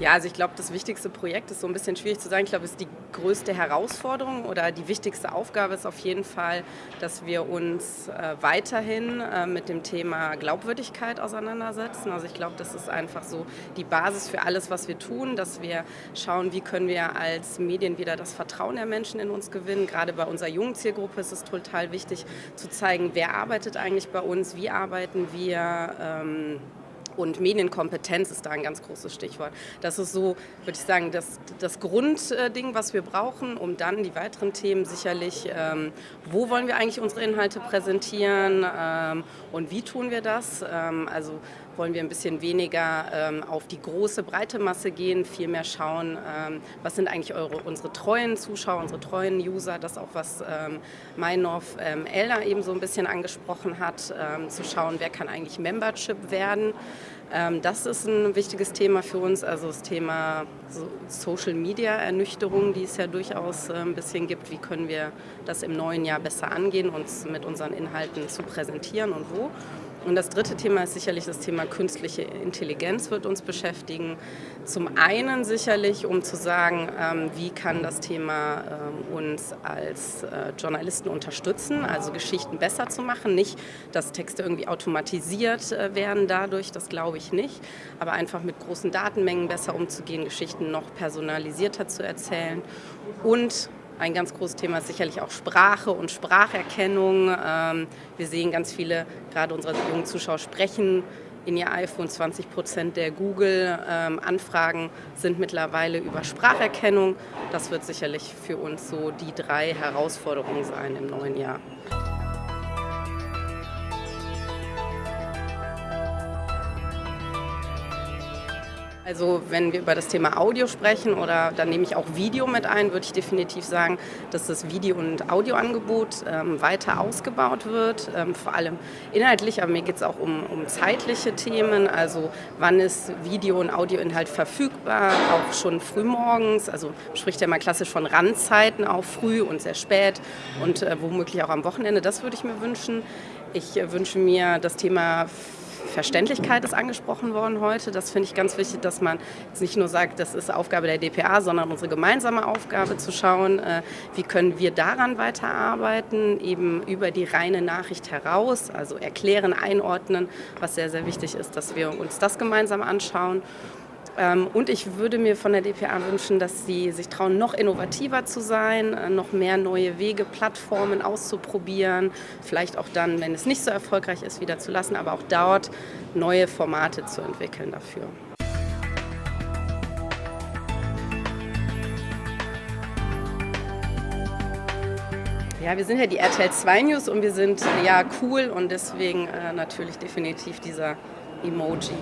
Ja, also ich glaube, das wichtigste Projekt ist so ein bisschen schwierig zu sagen. Ich glaube, es ist die größte Herausforderung oder die wichtigste Aufgabe ist auf jeden Fall, dass wir uns äh, weiterhin äh, mit dem Thema Glaubwürdigkeit auseinandersetzen. Also ich glaube, das ist einfach so die Basis für alles, was wir tun, dass wir schauen, wie können wir als Medien wieder das Vertrauen der Menschen in uns gewinnen. Gerade bei unserer jungen Zielgruppe ist es total wichtig zu zeigen, wer arbeitet eigentlich bei uns, wie arbeiten wir. Ähm, und Medienkompetenz ist da ein ganz großes Stichwort. Das ist so, würde ich sagen, das, das Grundding, was wir brauchen, um dann die weiteren Themen sicherlich, ähm, wo wollen wir eigentlich unsere Inhalte präsentieren ähm, und wie tun wir das? Ähm, also wollen wir ein bisschen weniger ähm, auf die große, breite Masse gehen, viel mehr schauen, ähm, was sind eigentlich eure, unsere treuen Zuschauer, unsere treuen User, das auch, was ähm, Meinhof ähm, Elder eben so ein bisschen angesprochen hat, ähm, zu schauen, wer kann eigentlich Membership werden. Ähm, das ist ein wichtiges Thema für uns, also das Thema Social Media Ernüchterung, die es ja durchaus äh, ein bisschen gibt. Wie können wir das im neuen Jahr besser angehen, uns mit unseren Inhalten zu präsentieren und wo? Und das dritte Thema ist sicherlich das Thema künstliche Intelligenz wird uns beschäftigen. Zum einen sicherlich, um zu sagen, ähm, wie kann das Thema ähm, uns als äh, Journalisten unterstützen, also Geschichten besser zu machen. Nicht, dass Texte irgendwie automatisiert äh, werden dadurch, das glaube ich nicht, aber einfach mit großen Datenmengen besser umzugehen, Geschichten noch personalisierter zu erzählen und ein ganz großes Thema ist sicherlich auch Sprache und Spracherkennung. Ähm, wir sehen ganz viele, gerade unsere jungen Zuschauer sprechen in ihr iPhone. 20 Prozent der Google-Anfragen sind mittlerweile über Spracherkennung. Das wird sicherlich für uns so die drei Herausforderungen sein im neuen Jahr. Also wenn wir über das Thema Audio sprechen oder dann nehme ich auch Video mit ein, würde ich definitiv sagen, dass das Video- und Audioangebot ähm, weiter ausgebaut wird, ähm, vor allem inhaltlich, aber mir geht es auch um, um zeitliche Themen, also wann ist Video- und Audioinhalt verfügbar, auch schon frühmorgens, also spricht ja mal klassisch von Randzeiten, auch früh und sehr spät und äh, womöglich auch am Wochenende, das würde ich mir wünschen. Ich äh, wünsche mir das Thema Verständlichkeit ist angesprochen worden heute. Das finde ich ganz wichtig, dass man jetzt nicht nur sagt, das ist Aufgabe der DPA, sondern unsere gemeinsame Aufgabe zu schauen, äh, wie können wir daran weiterarbeiten, eben über die reine Nachricht heraus, also erklären, einordnen, was sehr, sehr wichtig ist, dass wir uns das gemeinsam anschauen und ich würde mir von der DPA wünschen, dass sie sich trauen, noch innovativer zu sein, äh, noch mehr neue Wege, Plattformen auszuprobieren, vielleicht auch dann, wenn es nicht so erfolgreich ist, wieder zu lassen, aber auch dort neue Formate zu entwickeln dafür. Ja, wir sind ja die RTL 2 News und wir sind ja cool und deswegen äh, natürlich definitiv dieser Emoji.